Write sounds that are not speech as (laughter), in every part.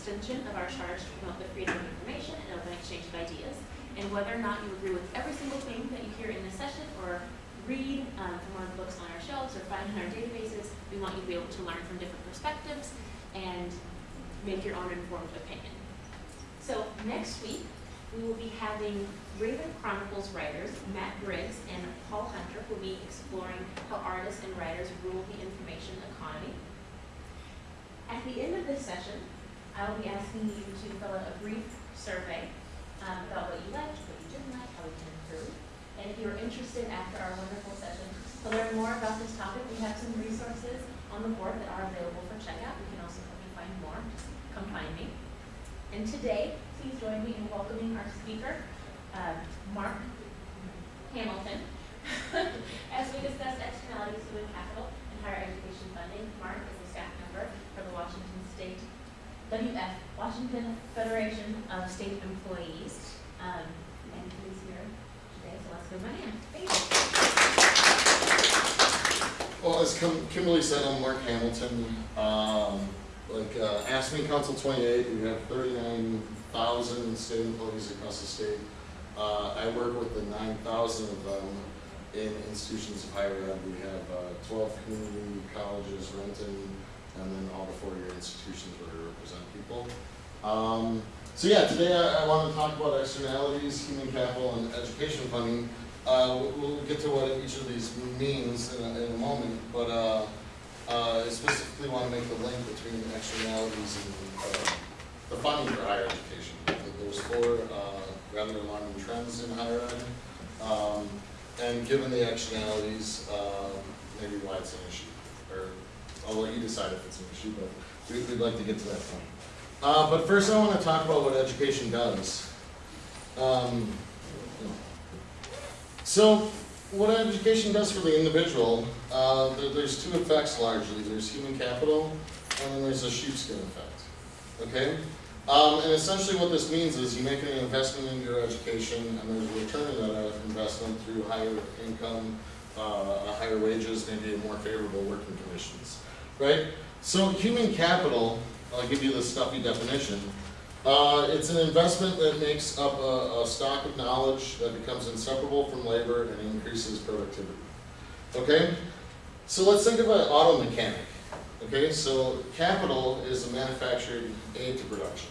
extension of our charge to promote the freedom of information and open exchange of ideas. And whether or not you agree with every single thing that you hear in this session or read um, from the books on our shelves or find in our databases, we want you to be able to learn from different perspectives and make your own informed opinion. So next week, we will be having Raven Chronicles writers Matt Briggs and Paul Hunter will be exploring how artists and writers rule the information economy. At the end of this session, I will be asking you to fill out a brief survey um, about what you liked, what you didn't like, how we can improve. And if you're interested after our wonderful session to learn more about this topic, we have some resources on the board that are available for checkout. You can also help me find more. Come find me. And today, please join me in welcoming our speaker, uh, Mark Hamilton, (laughs) as we discuss externalities human capital and higher education funding. Mark is a staff member for the Washington WF, Washington Federation of State Employees. Um, and he's here today, so let's give him a hand. Thank you. Well, as Kim- Kimberly said, I'm Mark Hamilton. Um, like, uh, AFSCME Council 28, we have 39,000 state employees across the state. Uh, I work with the 9,000 of them in institutions of higher ed. We have uh, 12 community colleges, Renton, and then all the four-year institutions where we represent people. Um, so yeah, today I, I want to talk about externalities, human capital, and education funding. Uh, we'll, get to what each of these means in a, in a moment, but uh, uh, I specifically want to make the link between externalities and uh, the funding for higher education. There's four uh, rather alarming trends in higher ed, um, and given the externalities, um, maybe why it's an issue, I'll let you decide if it's an issue, but we- we'd like to get to that point. Uh, but first, I want to talk about what education does. Um, so, what education does for the individual, uh, there, there's two effects largely. There's human capital, and then there's a sheepskin effect. Okay? Um, and essentially what this means is you make an investment in your education, and there's a return on that investment through higher income, uh, higher wages, maybe more favorable working conditions. Right? So human capital, I'll give you the stuffy definition, uh, it's an investment that makes up a, a stock of knowledge that becomes inseparable from labor and increases productivity. Okay? So let's think of an auto mechanic. Okay, so capital is a manufactured aid to production.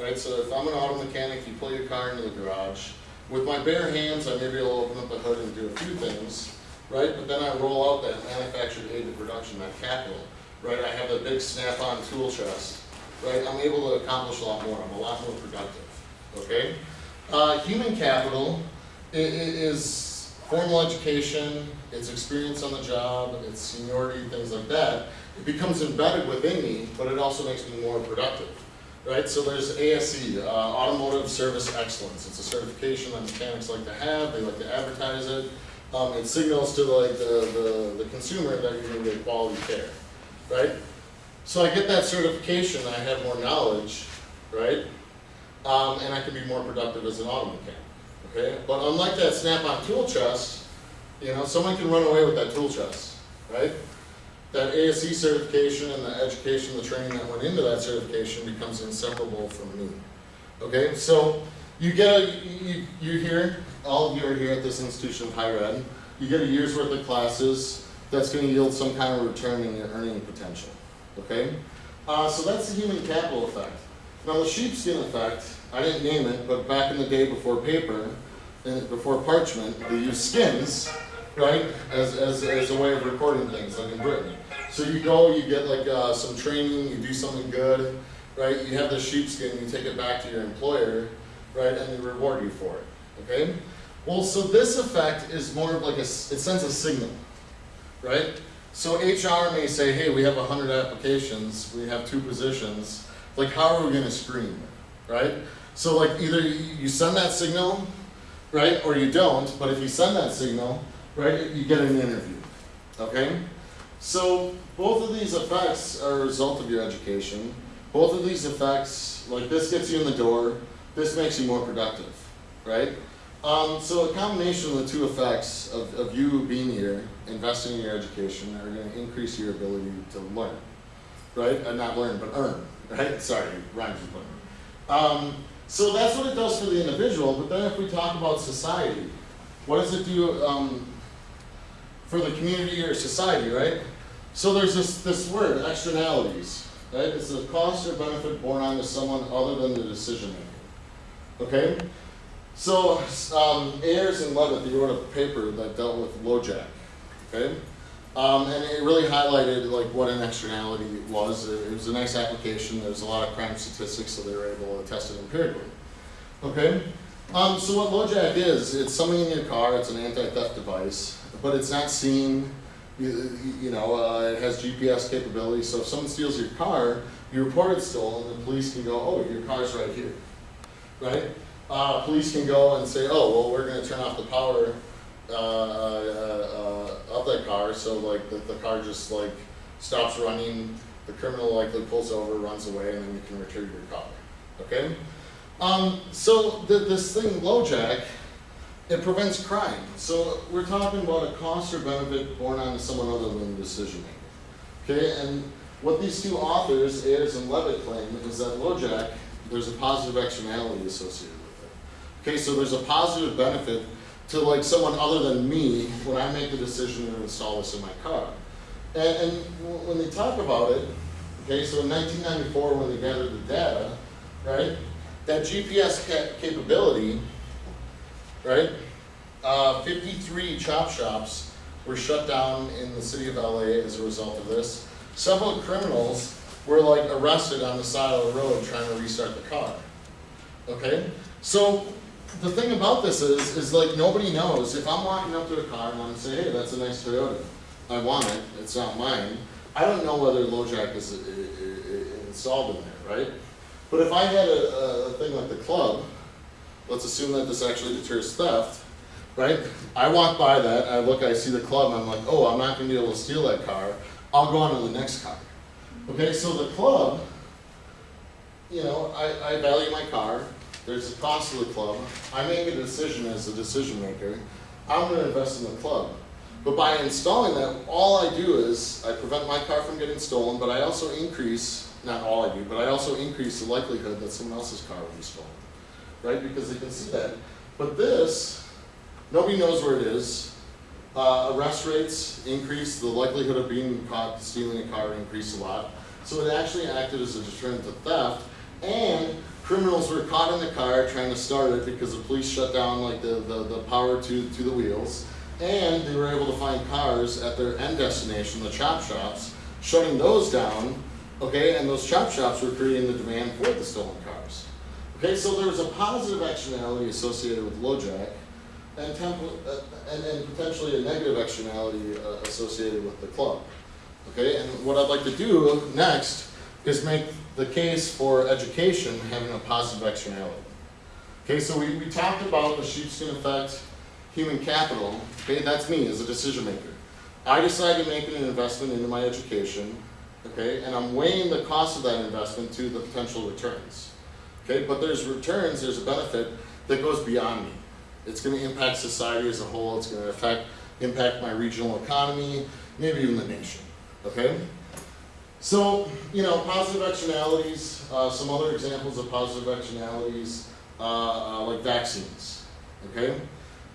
Right, so if I'm an auto mechanic, you pull your car into the garage. With my bare hands, I may be able open up the hood and do a few things, right? But then I roll out that manufactured aid to production, that capital, right? I have a big snap-on tool chest, right? I'm able to accomplish a lot more. I'm a lot more productive, okay? Uh, human capital is formal education, it's experience on the job, it's seniority, things like that. It becomes embedded within me, but it also makes me more productive, right? So there's ASE, uh, Automotive Service Excellence. It's a certification that mechanics like to have, they like to advertise it. Um, it signals to like the, the, the consumer that you're gonna get quality care, right? So I get that certification, I have more knowledge, right? Um, and I can be more productive as an auto mechanic, okay? But unlike that snap-on tool chest, you know, someone can run away with that tool chest, right? That ASE certification and the education, the training that went into that certification becomes inseparable from me. Okay, so you get a, you, you're here, all of you are here at this institution of higher ed. You get a year's worth of classes, that's gonna yield some kind of return in your earning potential, okay? Uh, so that's the human capital effect. Now the sheepskin effect, I didn't name it, but back in the day before paper, and before parchment, they used skins, right, as, as, as a way of recording things, like in Britain. So you go, you get like uh, some training, you do something good, right, you have the sheepskin, you take it back to your employer, right, and they reward you for it, okay? Well, so this effect is more of like a, it sends a signal, right? So HR may say, hey, we have hundred applications, we have two positions, like how are we gonna screen, right? So like either you send that signal, right, or you don't, but if you send that signal, right, you get an interview, okay? So both of these effects are a result of your education. Both of these effects, like this gets you in the door, this makes you more productive, right? Um, so a combination of the two effects of, of you being here, investing in your education, are going to increase your ability to learn, right? Uh, not learn, but earn, right? (laughs) Sorry, rhymes with learn. Um, so that's what it does for the individual. But then if we talk about society, what does it do um, for the community or society, right? So there's this, this word, externalities, right? It's a cost or benefit borne onto someone other than the decision maker. Okay? So, um, Ayres and Levitt, they wrote a paper that dealt with LoJack. Okay? Um, and it really highlighted like what an externality was. It, was a nice application. There was a lot of crime statistics, so they were able to test it empirically. Okay? Um, so what LoJack is, it's something in your car. It's an anti-theft device, but it's not seen. You, you know, uh, it has GPS capability. So if someone steals your car, you report it stolen. And the police can go, "Oh, your car's right here," right? Uh, police can go and say, "Oh, well, we're going to turn off the power uh, uh, uh, of that car, so like the, the car just like stops running. The criminal likely pulls over, runs away, and then you can retrieve your car." Okay. Um, so this thing, LoJack, it prevents crime. So we're talking about a cost or benefit borne on someone other than the decision maker. Okay, and what these two authors, Ayres and Levitt, claim is that LoJack, there's a positive externality associated. Okay, so there's a positive benefit to like someone other than me when I make the decision to install this in my car. And, and when they talk about it, okay, so in 1994 when they gathered the data, right, that GPS ca- capability, right, uh, 53 chop shops were shut down in the city of LA as a result of this. Several criminals were like arrested on the side of the road trying to restart the car. Okay? So the thing about this is, is like nobody knows. If I'm walking up to a car and I'm saying, hey, that's a nice Toyota. I want it. It's not mine. I don't know whether LoJack is installed in there, right? But if I had a, a thing like the club, let's assume that this actually deters theft, right? I walk by that, I look, I see the club, I'm like, oh, I'm not going to be able to steal that car. I'll go on to the next car. Okay, so the club, you know, I, I value my car. There's a cost to the club. I make a decision as a decision maker. I'm going to invest in the club. But by installing that, all I do is I prevent my car from getting stolen, but I also increase, not all I do, but I also increase the likelihood that someone else's car will be stolen. Right? Because they can see that. But this, nobody knows where it is. Uh, arrest rates increase, the likelihood of being caught stealing a car increased a lot. So it actually acted as a deterrent to theft, and criminals were caught in the car trying to start it because the police shut down like the, the, the power to, to the wheels, and they were able to find cars at their end destination, the chop shops, shutting those down, okay, and those chop shops were creating the demand for the stolen cars. Okay, so there was a positive externality associated with LoJack, and, uh, and, and potentially a negative externality uh, associated with the club. Okay, and what I'd like to do next is make the case for education having a positive externality. Okay, so we, we talked about the sheepskin effect, human capital. Okay, that's me as a decision maker. I decide to make an investment into my education, okay, and I'm weighing the cost of that investment to the potential returns. Okay, but there's returns, there's a benefit that goes beyond me. It's going to impact society as a whole. It's going to affect, impact my regional economy, maybe even the nation. Okay? So, you know, positive externalities, uh, some other examples of positive externalities, uh, uh, like vaccines. Okay?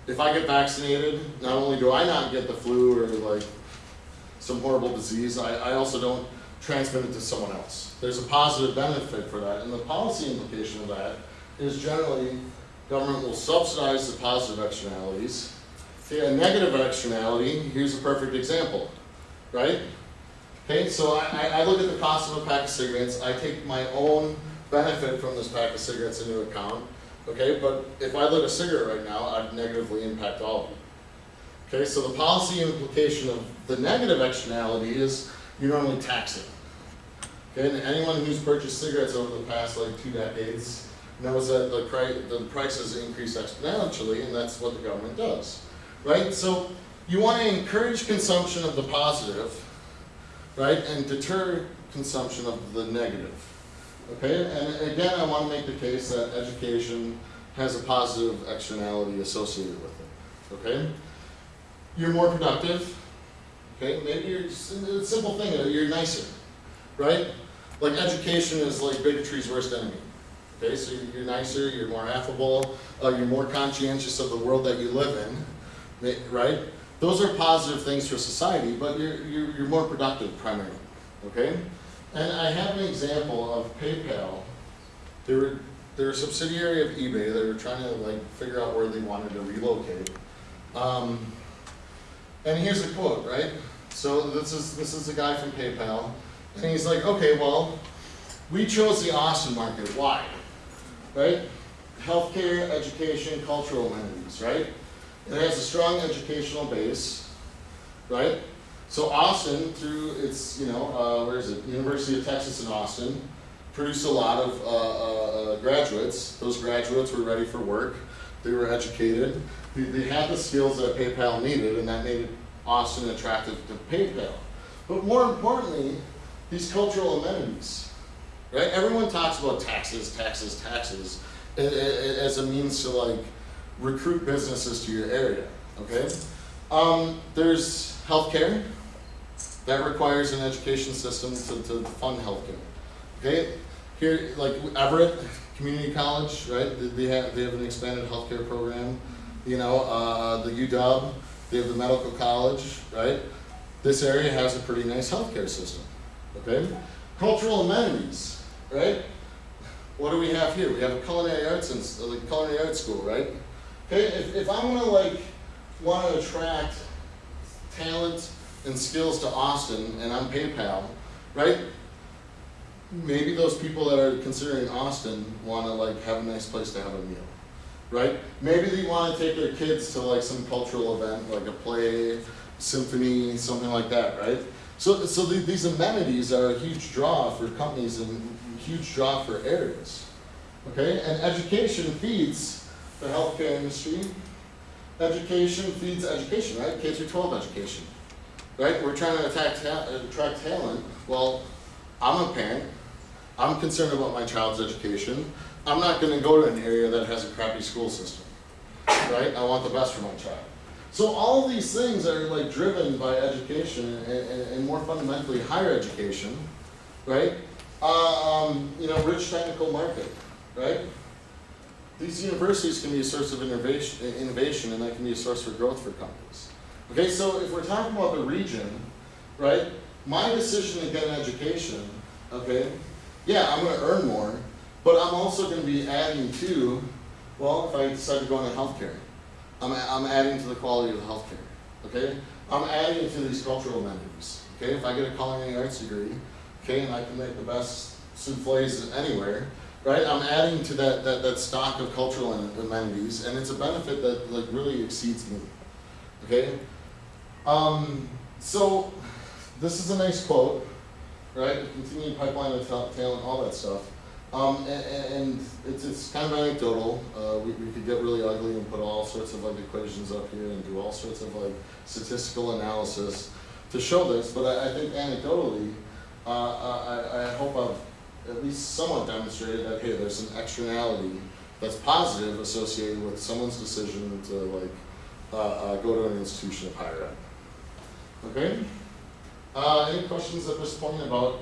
If I get vaccinated, not only do I not get the flu or like some horrible disease, I, I also don't transmit it to someone else. There's a positive benefit for that. And the policy implication of that is generally government will subsidize the positive externalities. Okay, a negative externality, here's a perfect example, right? Okay, so I, I look at the cost of a pack of cigarettes, I take my own benefit from this pack of cigarettes into account, okay, but if I lit a cigarette right now, I'd negatively impact all of you. Okay, so the policy implication of the negative externality is you normally tax it. Okay, and anyone who's purchased cigarettes over the past like two decades knows that the, the prices increase exponentially, and that's what the government does, right? So you want to encourage consumption of the positive, right, and deter consumption of the negative. Okay, and again, I want to make the case that education has a positive externality associated with it. Okay? You're more productive. Okay, maybe you're just, a simple thing, uh, you're nicer, right? Like education is like bigotry's worst enemy. Okay, so you're- you're nicer, you're more affable, uh, you're more conscientious of the world that you live in, right? Those are positive things for society, but you're, you're, you're more productive primarily, okay? And I have an example of PayPal. They were, they're a subsidiary of eBay, they were trying to like figure out where they wanted to relocate. Um, and here's a quote, right? So this is, this is a guy from PayPal, and he's like, okay, well, we chose the Austin market, why? Right? Healthcare, education, cultural amenities, right? It has a strong educational base, right? So Austin, through its, you know, uh, where is it? University of Texas in Austin, produced a lot of uh, uh, uh, graduates. Those graduates were ready for work. They were educated. They, they had the skills that PayPal needed, and that made Austin attractive to PayPal. But more importantly, these cultural amenities, right? Everyone talks about taxes, taxes, taxes, as a means to like recruit businesses to your area. Okay, um, there's healthcare that requires an education system to, to fund healthcare. Okay, here like Everett Community College, right? They- have they have an expanded healthcare program. You know, uh, the UW, they have the medical college, right? This area has a pretty nice healthcare system. Okay, cultural amenities, right? What do we have here? We have a culinary arts and like culinary arts school, right? Okay, if, if I'm gonna like want to attract talent and skills to Austin and I'm PayPal, right? Maybe those people that are considering Austin want to like have a nice place to have a meal, right? Maybe they want to take their kids to like some cultural event, like a play, symphony, something like that, right? So, so the, these amenities are a huge draw for companies and huge draw for areas. Okay, and education feeds the healthcare industry. Education feeds education, right? K through 12 education, right? We're trying to attack ta- attract talent. Well, I'm a parent. I'm concerned about my child's education. I'm not going to go to an area that has a crappy school system, right? I want the best for my child. So all these things are like driven by education and, and, and more fundamentally higher education, right? Uh, um, you know, rich technical market, right? These universities can be a source of innovation, innovation and that can be a source for growth for companies. Okay, so if we're talking about the region, right, my decision to get an education, okay, yeah, I'm gonna earn more, but I'm also gonna be adding to, well, if I decide to go into healthcare, I'm, I'm adding to the quality of healthcare, okay? I'm adding to these cultural amenities, okay? If I get a culinary arts degree, okay, and I can make the best souffles anywhere, right? I'm adding to that, that, that stock of cultural amenities, and it's a benefit that like really exceeds me, okay? Um, so, this is a nice quote, right? Continued pipeline of ta- talent, all that stuff. Um, and, and it's, it's kind of anecdotal. Uh, we, we could get really ugly and put all sorts of like equations up here and do all sorts of like statistical analysis to show this, but I, I think anecdotally, uh, I, I hope I've at least somewhat demonstrated that, hey, there's an externality that's positive associated with someone's decision to like, uh, uh, go to an institution of higher ed. Okay? Uh, any questions at this point about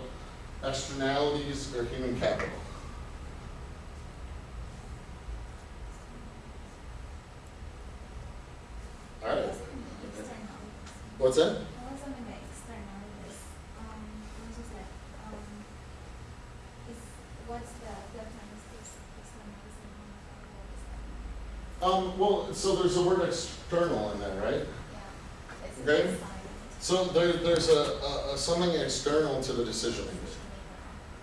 externalities or human capital? All right, what's that? I was on the externalities. Um, I was just like, um, is, what's the difference is externalities and non-capital Um, well, so there's a word external in there, right? Yeah. Okay. So there, there's a, a, a something external to the decision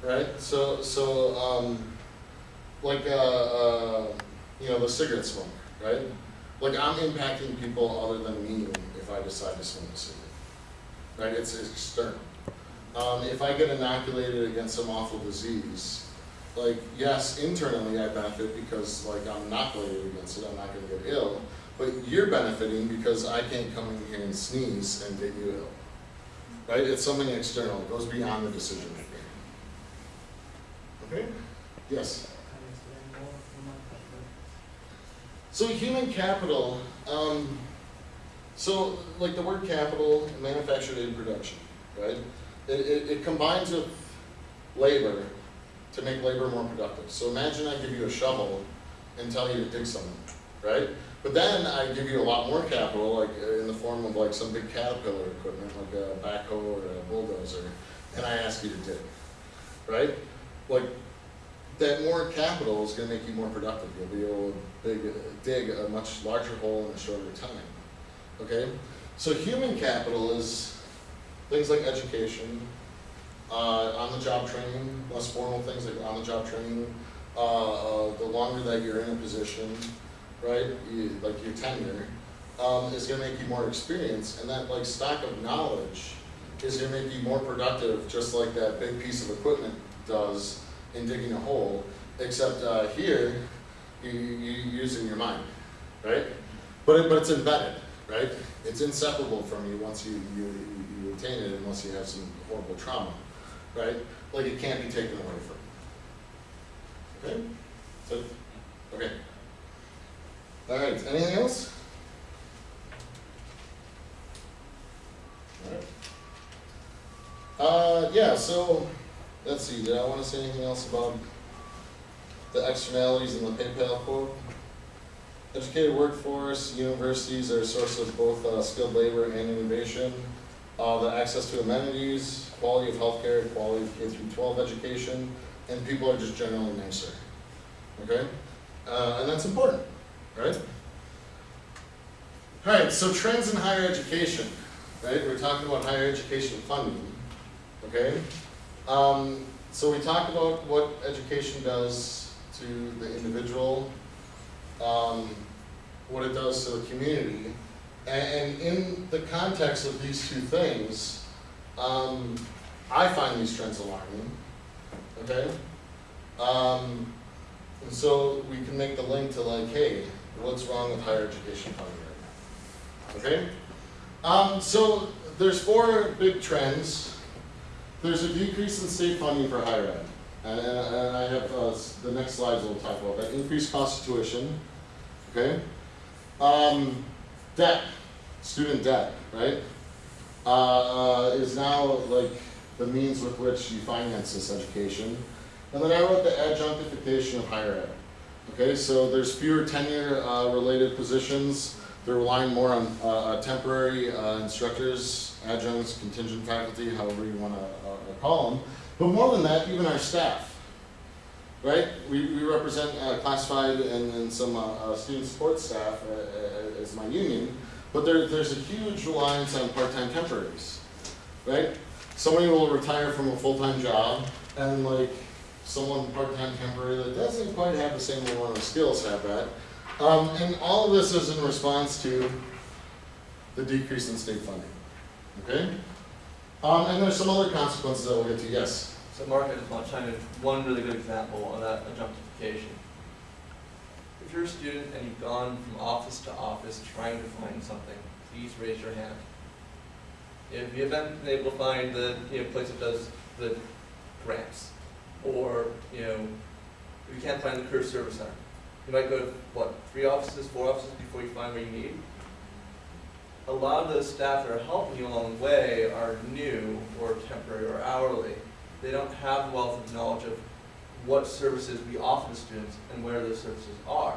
right? So, so, um, like, uh, uh, you know, the cigarette smoke, right? Like, I'm impacting people other than me if I decide to smoke a cigarette, right? It's external. Um, if I get inoculated against some awful disease, like, yes, internally I benefit because, like, I'm inoculated against it, I'm not gonna get ill, but you're benefiting because I can't come in here and sneeze and get you ill. Right? It's something external, it goes beyond the decision maker. Okay? Yes. So human capital, um, so like the word capital, manufactured in production, right? It, it, it combines with labor to make labor more productive. So imagine I give you a shovel and tell you to dig something, right? But then I give you a lot more capital, like uh, in the form of like some big caterpillar equipment, like a backhoe or a bulldozer, and I ask you to dig, right? Like that more capital is gonna make you more productive. You'll be able to dig, dig a much larger hole in a shorter time. Okay? So human capital is things like education, uh, on-the-job training, less formal things like on-the-job training, uh, uh, the longer that you're in a position, right, you, like your tenure, um, is gonna make you more experienced, and that like stock of knowledge is gonna make you more productive, just like that big piece of equipment does in digging a hole, except uh, here, you, you using your mind, right? But, it, but it's embedded, right? It's inseparable from you once you, you, you you attain it, unless you have some horrible trauma, right? Like it can't be taken away from. Okay? So, okay. All right, anything else? All right. Uh, yeah, so, let's see, did I wanna say anything else about the externalities in the PayPal quote? Educated workforce, universities are a source of both uh, skilled labor and innovation. Uh, the access to amenities, quality of healthcare, quality of K through twelve education, and people are just generally nicer. Okay? Uh, and that's important, right? Alright, so trends in higher education, right? We're talking about higher education funding, okay? Um, so we talked about what education does to the individual, um, what it does to the community. And in the context of these two things, um, I find these trends alarming, okay? Um, and so we can make the link to like, hey, what's wrong with higher education funding right now? Okay? Um, so there's four big trends. There's a decrease in state funding for higher ed. And, and I have, uh, the next slides will talk about that. Increased cost of tuition, okay? Um, debt, student debt, right? Uh, uh, is now like the means with which you finance this education. And then I wrote the adjunctification of higher ed. Okay, so there's fewer tenure, uh, related positions. They're relying more on, uh, uh, temporary, uh, instructors, adjuncts, contingent faculty, however you wanna, uh, uh, call them. But more than that, even our staff, right? We, we represent classified and, and some student support staff as my union, but there, there's a huge reliance on part-time temporaries, right? Somebody will retire from a full-time job and like someone part-time temporary that doesn't quite have the same amount of skills have that. Um, and all of this is in response to the decrease in state funding, okay? Um, and there's some other consequences that we'll get to, yes? So Mark, I just want to chime in, one really good example of that adjunctification. If you're a student and you've gone from office to office trying to find something, please raise your hand. If you haven't been able to find the, you know, place that does the grants, or, you know, if you can't find the career service center, you might go to, what, three offices, four offices before you find what you need? A lot of those staff that are helping you along the way are new, or temporary, or hourly they don't have the wealth of knowledge of what services we offer to students and where those services are.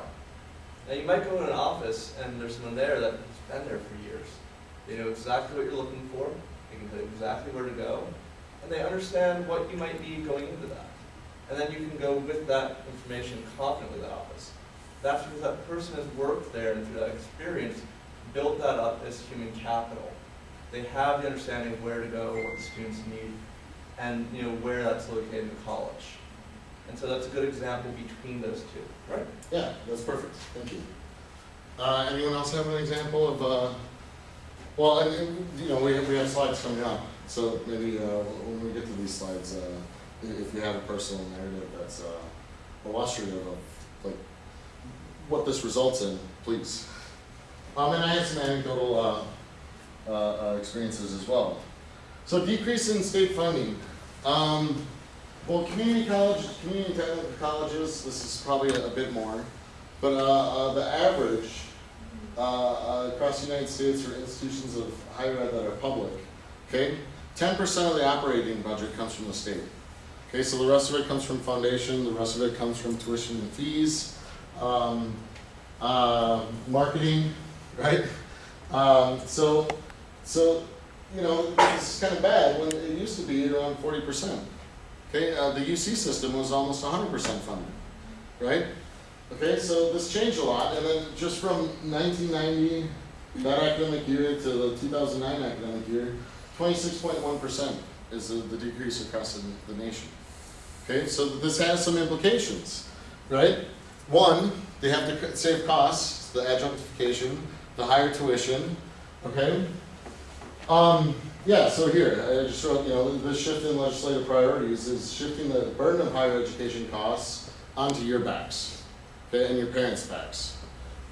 Now, you might go in an office and there's someone there that has been there for years. They know exactly what you're looking for, they can tell you exactly where to go, and they understand what you might need going into that. And then you can go with that information confidently to that office. That's because that person has worked there and through that experience, built that up as human capital. They have the understanding of where to go, what the students need, and you know where that's located in the college. And so that's a good example between those two. Right. Yeah, that's perfect, thank you. Uh, anyone else have an example of, uh, well, and, and, you know, we have, we have slides coming up, so maybe, uh, when we get to these slides, uh, if you have a personal narrative that's, uh, illustrative of, like, what this results in, please. Um, and I have some anecdotal, uh, uh, uh, experiences as well. So decrease in state funding, um, Well, community college, community colleges, this is probably a, a bit more, but, uh, uh, the average, uh, uh, across the United States for institutions of higher ed that are public, okay? Ten percent of the operating budget comes from the state. Okay, so the rest of it comes from foundation, the rest of it comes from tuition and fees, um, uh, marketing, (laughs) right? Um, so, so, you know, this is kind of bad when it used to be around forty percent. Okay, uh, the UC system was almost hundred percent funded, right? Okay, so this changed a lot, and then just from nineteen ninety, that academic year to the two thousand nine academic year, twenty-six point one percent is the, the decrease across the, the nation. Okay, so this has some implications, right? One, they have to save costs, the adjunctification, the higher tuition, okay? Um, yeah, so here, I just wrote, you know, the shift in legislative priorities is shifting the burden of higher education costs onto your backs, okay, and your parents' backs,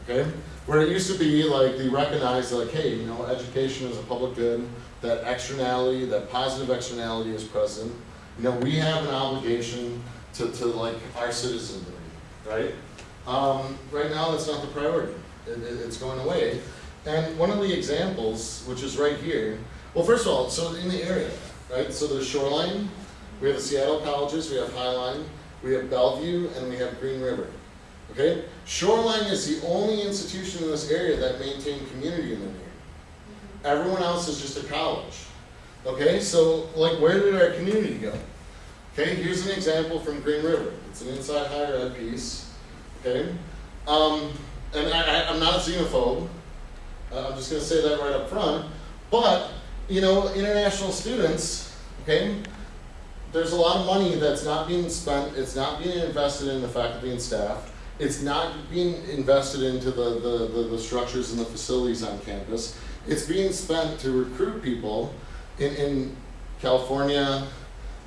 okay? Where it used to be like, they recognized like, hey, you know, education is a public good, that externality, that positive externality is present. You know, we have an obligation to, to like our citizenry, right? Um, right now, that's not the priority. It, it, it's going away. And one of the examples, which is right here, well, first of all, so in the area, right? So there's Shoreline, we have the Seattle colleges, we have Highline, we have Bellevue, and we have Green River. Okay? Shoreline is the only institution in this area that maintain community in the name. Everyone else is just a college. Okay, so like where did our community go? Okay, here's an example from Green River. It's an inside higher ed piece. Okay, um, and I, I'm not a xenophobe. Uh, I'm just going to say that right up front. But you know, international students. Okay, there's a lot of money that's not being spent. It's not being invested in the faculty and staff. It's not being invested into the, the, the, the structures and the facilities on campus. It's being spent to recruit people in, in California,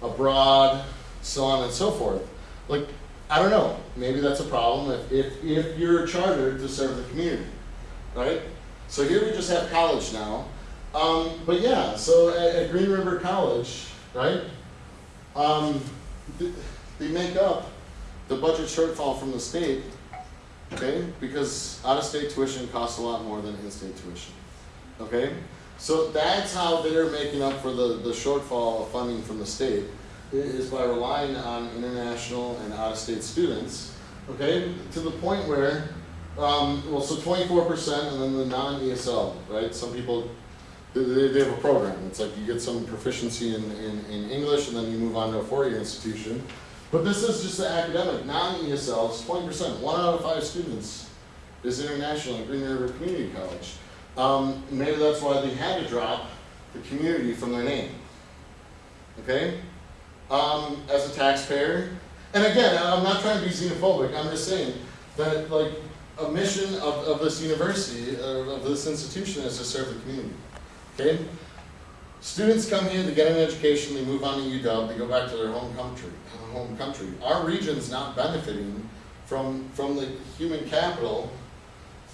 abroad, so on and so forth. Like, I don't know, maybe that's a problem if, if, if you're chartered to serve the community, right? So here we just have college now. Um, but yeah, so at, at Green River College, right? Um, th- they make up the budget shortfall from the state, okay? Because out-of-state tuition costs a lot more than in-state tuition, okay? So that's how they're making up for the, the shortfall of funding from the state, is by relying on international and out-of-state students, okay? To the point where, um, well, so twenty-four percent and then the non-ESL, right? Some people, they, they have a program, it's like you get some proficiency in, in, in English and then you move on to a four-year institution. But this is just the academic, non-ESL, it's twenty percent, one out of five students is international at Green River Community College. Um, maybe that's why they had to drop the community from their name. Okay? Um, as a taxpayer, and again, I'm not trying to be xenophobic, I'm just saying that like a mission of, of this university, of this institution is to serve the community. Okay? Students come here, they get an education, they move on to UW, they go back to their home country, home country. Our region's not benefiting from, from the human capital,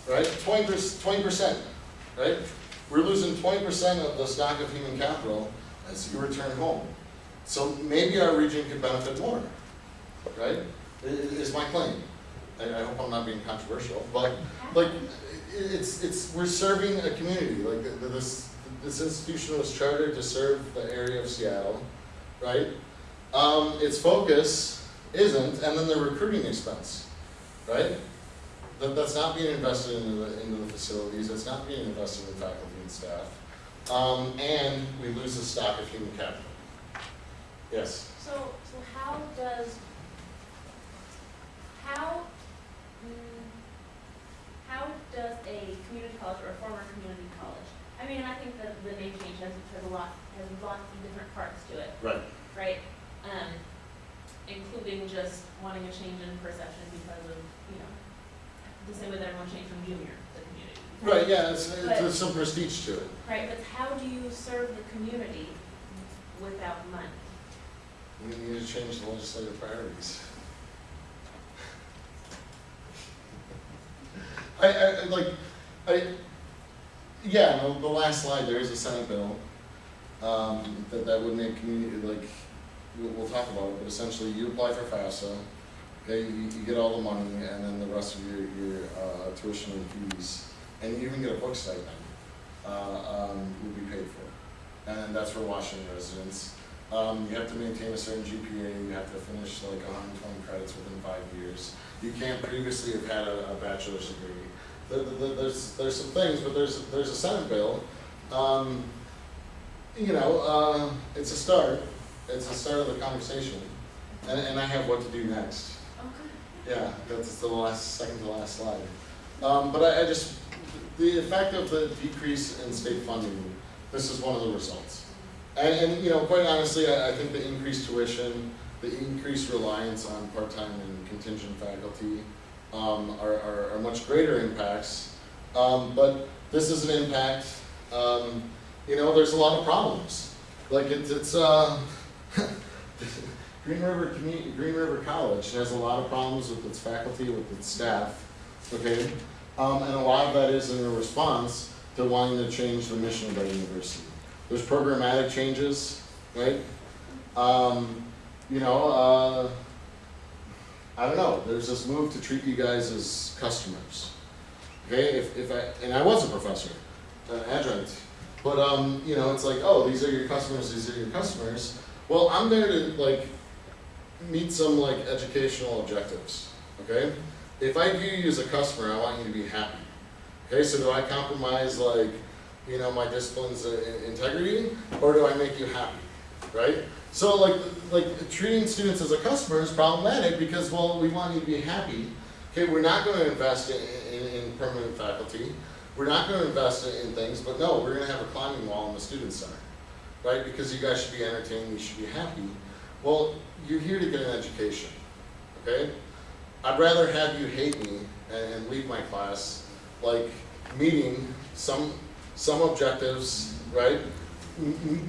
right? Twenty percent, right? We're losing twenty percent of the stock of human capital as you return home. So maybe our region could benefit more, right? Is my claim. I, hope I'm not being controversial, but like, it's, it's, we're serving a community, like, th- th- this, this institution was chartered to serve the area of Seattle, right? Um, its focus isn't, and then the recruiting expense, right? That, that's not being invested into the, into the facilities, that's not being invested in faculty and staff. Um, and we lose the stock of human capital. Yes? So, so how does, how, mm, how does a community college or a former community mean, I think that the name change has, has a lot, has lots of different parts to it, Right. right? Um, including just wanting a change in perception because of, you know, the same way that everyone changed from junior to community. Right, yeah, it's, it's, But- there's some prestige to it. Right, but how do you serve the community without money? We need to change the legislative priorities. I, (laughs) I, I like, I, yeah, the, the last slide, there is a Senate bill, um, that, that would make community, like, we'll, we'll talk about it, but essentially you apply for FAFSA, okay, you, you get all the money and then the rest of your, your, uh, tuition and fees, and you even get a book stipend, uh, um, will be paid for. And that's for Washington residents. Um, you have to maintain a certain GPA, you have to finish like hundred and twenty credits within five years. You can't previously have had a, a bachelor's degree. There- there- there's, there's some things, but there's, there's a Senate bill, um, you know, uh, it's a start, it's the start of the conversation. And, and I have what to do next. Okay. Yeah, that's the last, second to last slide. Um, but I, I just, the effect of the decrease in state funding, this is one of the results. And, and, you know, quite honestly, I, I think the increased tuition, the increased reliance on part-time and contingent faculty, um, are, are, are much greater impacts. Um, but this is an impact, um, you know, there's a lot of problems. Like it's, it's, uh, (laughs) Green River Green River College has a lot of problems with its faculty, with its staff, okay? Um, and a lot of that is in a response to wanting to change the mission of that university. There's programmatic changes, right? Um, you know, uh, I don't know, there's this move to treat you guys as customers. Okay, if, if I, and I was a professor, an adjunct, but, um, you know, it's like, oh, these are your customers, these are your customers. Well, I'm there to, like, meet some, like, educational objectives, okay? If I view you as a customer, I want you to be happy. Okay, so do I compromise, like, you know, my discipline's uh, integrity, or do I make you happy, right? So like, like treating students as a customer is problematic because, well, we want you to be happy. Okay, we're not gonna invest in, in, in permanent faculty. We're not gonna invest in, in things, but no, we're gonna have a climbing wall in the student center, right? Because you guys should be entertained, you should be happy. Well, you're here to get an education, okay? I'd rather have you hate me and, and leave my class, like meeting some, some objectives, right?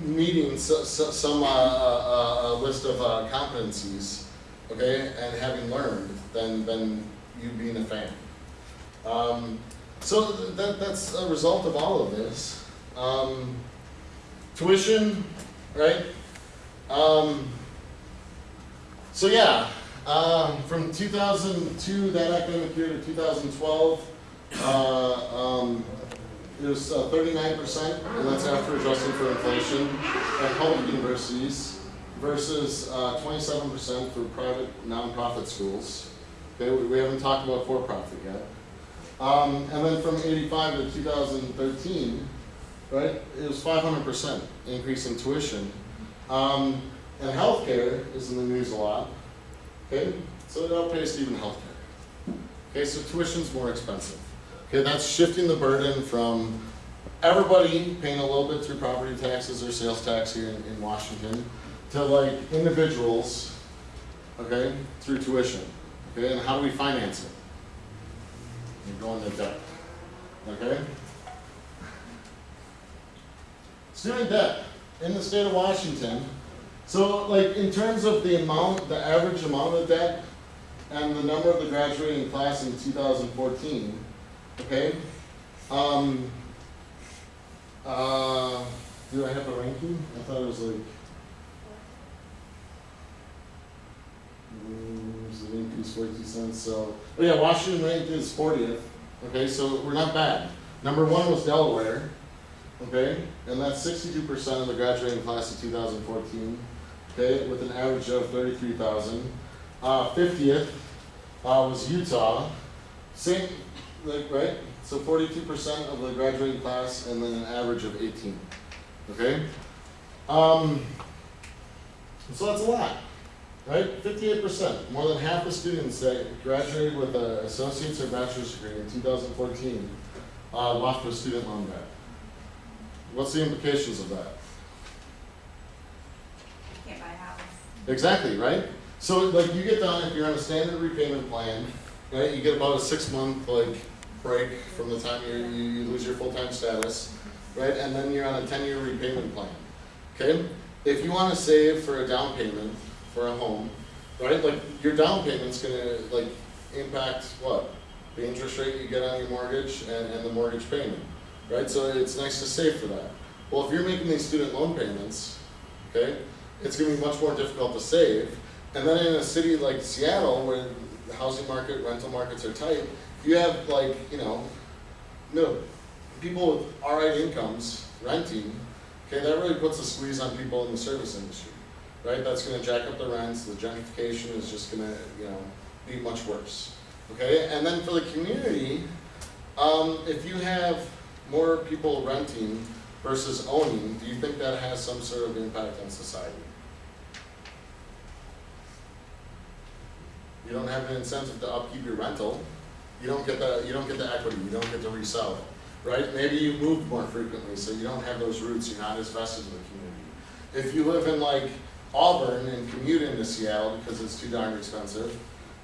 Meeting so, so, some, uh, uh, uh, list of, uh, competencies, okay, and having learned, than, than you being a fan. Um, so th- that, that's a result of all of this. Um, tuition, right? Um, so yeah, um, from 2002, that academic year to 2012, uh, um, it was uh, 39%, and that's after adjusting for inflation at public universities versus uh, 27% for private nonprofit schools. We, we haven't talked about for-profit yet. Um, and then from 85 to 2013, right, it was 500% increase in tuition. Um, and healthcare is in the news a lot. Okay, so it outpaced even healthcare. Okay, so tuition's more expensive. Okay, that's shifting the burden from everybody paying a little bit through property taxes or sales tax here in, in Washington to like individuals, okay, through tuition. Okay, and how do we finance it? You're going to debt. Okay? Student debt in the state of Washington. So like in terms of the amount, the average amount of debt and the number of the graduating class in 2014, okay? Um, uh, do I have a ranking? I thought it was like, mm, was it increase forty cents, so, oh yeah, Washington ranked is fortieth, okay, so we're not bad. Number one was Delaware, okay, and that's sixty-two percent of the graduating class of two thousand fourteen, okay, with an average of thirty-three thousand. Uh, fiftieth, uh, was Utah, same, like, right, so forty-two percent of the graduating class and then an average of eighteen, okay? Um, so that's a lot, right? Fifty-eight percent, more than half the students that graduated with an associate's or bachelor's degree in two thousand fourteen, uh, left with student loan debt. What's the implications of that? Can't buy a house. Exactly, right? So like you get done, if you're on a standard repayment plan, right, you get about a six month like break from the time you, you lose your full-time status, right? And then you're on a ten-year repayment plan, okay? If you wanna save for a down payment for a home, right, like your down payment's gonna like impact what? The interest rate you get on your mortgage and, and the mortgage payment, right? So it's nice to save for that. Well, if you're making these student loan payments, okay, it's gonna be much more difficult to save. And then in a city like Seattle, where the housing market, rental markets are tight, you have like, you know, middle, people with alright incomes renting, okay, that really puts a squeeze on people in the service industry, right? That's gonna jack up the rents, the gentrification is just gonna, you know, be much worse, okay? And then for the community, um, if you have more people renting versus owning, do you think that has some sort of impact on society? You don't have an incentive to upkeep your rental, you don't get the, you don't get the equity, you don't get to resell it, right? Maybe you move more frequently, so you don't have those roots, you're not as vested in the community. If you live in like Auburn and commute into Seattle because it's too darn expensive,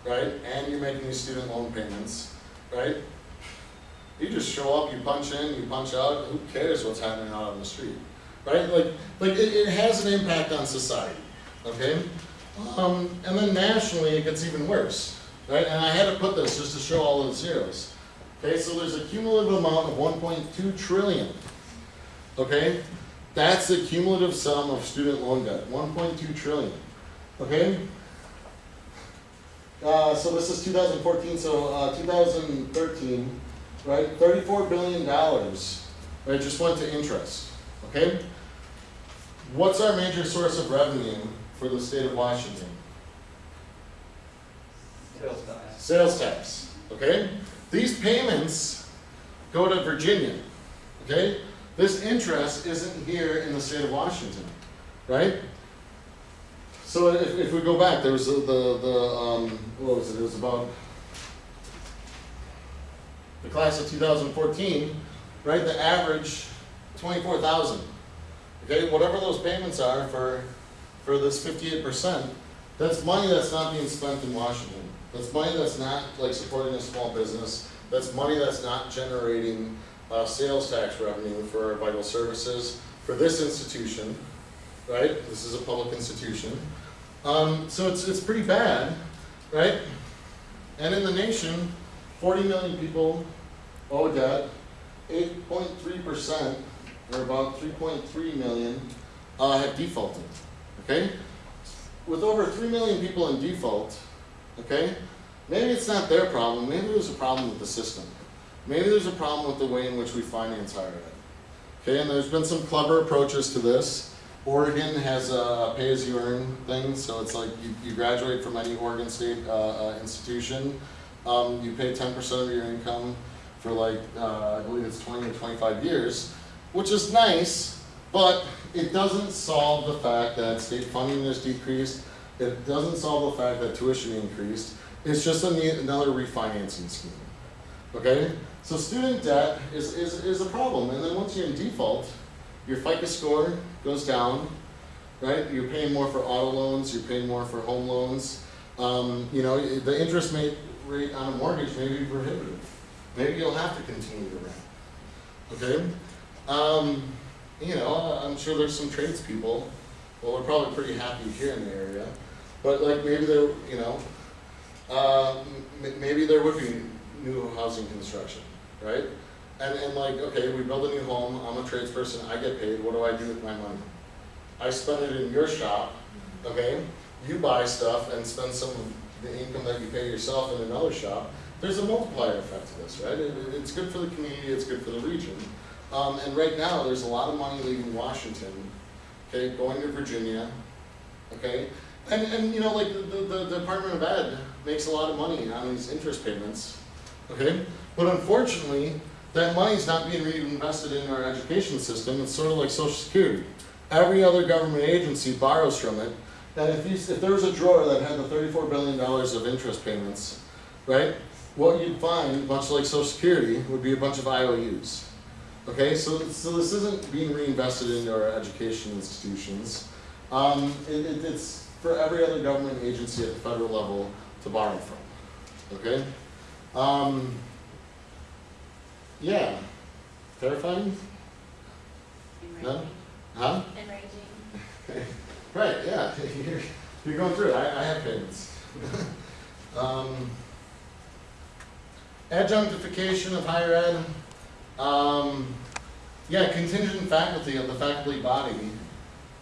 right? And you're making these student loan payments, right? You just show up, you punch in, you punch out, who cares what's happening out on the street, right? Like, like it, it has an impact on society, okay? Um, and then nationally, it gets even worse, right? And I had to put this just to show all the zeros. Okay, so there's a cumulative amount of 1.2 trillion. Okay, that's the cumulative sum of student loan debt, 1.2 trillion. Okay. Uh, so this is 2014, so uh, 2013, right? 34 billion dollars, right? Just went to interest. Okay. What's our major source of revenue for the state of Washington? Sales tax. Sales tax, okay? These payments go to Virginia, okay? This interest isn't here in the state of Washington, right? So if, if we go back, there was the, the, the, um, what was it, it was about the class of two thousand fourteen, right, the average twenty-four thousand. Okay, whatever those payments are for, for this fifty-eight percent, that's money that's not being spent in Washington. That's money that's not like supporting a small business. That's money that's not generating uh, sales tax revenue for vital services for this institution, right? This is a public institution. Um, so it's, it's pretty bad, right? And in the nation, 40 million people owe debt. 8.3%, or about 3.3 million, uh, have defaulted, okay? with over three million people in default, okay, maybe it's not their problem, maybe there's a problem with the system. Maybe there's a problem with the way in which we finance higher ed. Okay, and there's been some clever approaches to this. Oregon has a pay-as-you-earn thing, so it's like you, you graduate from any Oregon State uh, uh, institution, um, you pay ten percent of your income for like, uh, I believe it's twenty or twenty-five years, which is nice, but it doesn't solve the fact that state funding has decreased. It doesn't solve the fact that tuition increased. It's just another refinancing scheme. Okay? So student debt is, is, is a problem. And then once you're in default, your FICO score goes down, right? You're paying more for auto loans, you're paying more for home loans. Um, you know, the interest rate on a mortgage may be prohibitive. Maybe you'll have to continue to rent. Okay? Um, you know, I'm sure there's some tradespeople, well, we're probably pretty happy here in the area, but like maybe there, you know, uh, maybe there would be new housing construction, right? And, and like, okay, we build a new home, I'm a tradesperson, I get paid, what do I do with my money? I spend it in your shop, okay? You buy stuff and spend some of the income that you pay yourself in another shop. There's a multiplier effect to this, right? It- it's good for the community, it's good for the region. Um, and right now, there's a lot of money leaving Washington, okay, going to Virginia, okay? And, and you know, like, the, the, the Department of Ed makes a lot of money on these interest payments, okay? But unfortunately, that money's not being reinvested in our education system, it's sort of like social security. Every other government agency borrows from it, and if if there was a drawer that had the thirty-four billion dollars of interest payments, right? What you'd find, much like social security, would be a bunch of IOUs. Okay, so, so this isn't being reinvested into our education institutions. Um, it, it, it's for every other government agency at the federal level to borrow from, okay? Um, yeah, terrifying, No? Huh? Enraging. (laughs) Right, yeah, (laughs) you're, you're going through it, I, I have payments. (laughs) Um, Adjunctification of higher ed, um, yeah, contingent faculty of the faculty body.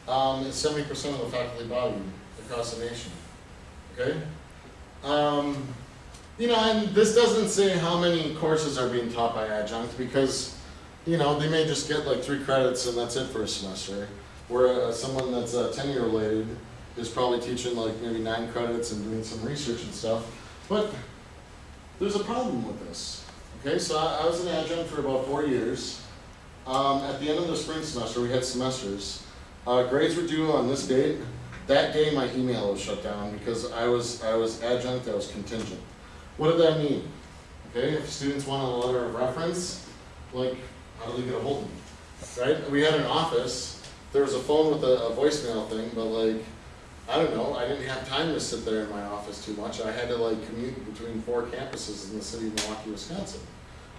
um, is seventy percent of the faculty body across the nation. Okay? Um, you know, and this doesn't say how many courses are being taught by adjunct because, you know, they may just get like three credits and that's it for a semester. Where uh, someone that's uh, tenure related is probably teaching like maybe nine credits and doing some research and stuff. But there's a problem with this. Okay, so I, I was an adjunct for about four years. Um, at the end of the spring semester, we had semesters. Uh, grades were due on this date. That day, my email was shut down because I was I was adjunct. I was contingent. What did that mean? Okay, if students want a letter of reference, like how do they get a hold of me? Right? We had an office. There was a phone with a, a voicemail thing, but like I don't know. I didn't have time to sit there in my office too much. I had to like commute between four campuses in the city of Milwaukee, Wisconsin.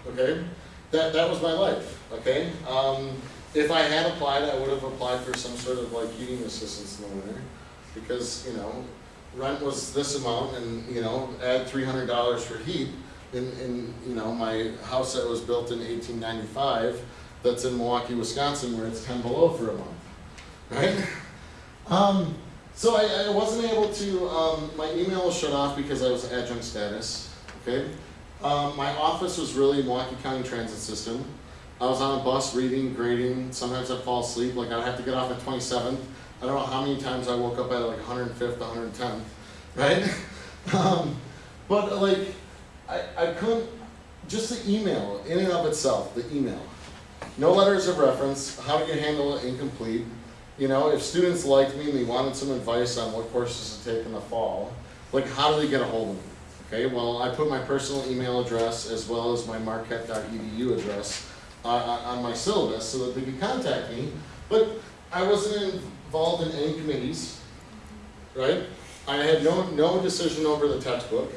Okay, that that was my life. Okay, um, if I had applied, I would have applied for some sort of like heating assistance in the winter, because you know, rent was this amount, and you know, add three hundred dollars for heat in in you know my house that was built in eighteen ninety five, that's in Milwaukee, Wisconsin, where it's ten below for a month, right? Um, so I, I wasn't able to, um, my email was shut off because I was adjunct status, okay? Um, my office was really Milwaukee County Transit System. I was on a bus reading, grading, sometimes I'd fall asleep, like I'd have to get off at 27th. I don't know how many times I woke up at like 105th, 110th, (laughs) right? um, but like, I, I couldn't, just the email, in and of itself, the email. No letters of reference, how do you handle it incomplete? You know, if students liked me and they wanted some advice on what courses to take in the fall, like how do they get a hold of me? Okay, well, I put my personal email address as well as my marquette.edu address uh, on my syllabus so that they could contact me. But I wasn't involved in any committees, right? I had no, no decision over the textbook,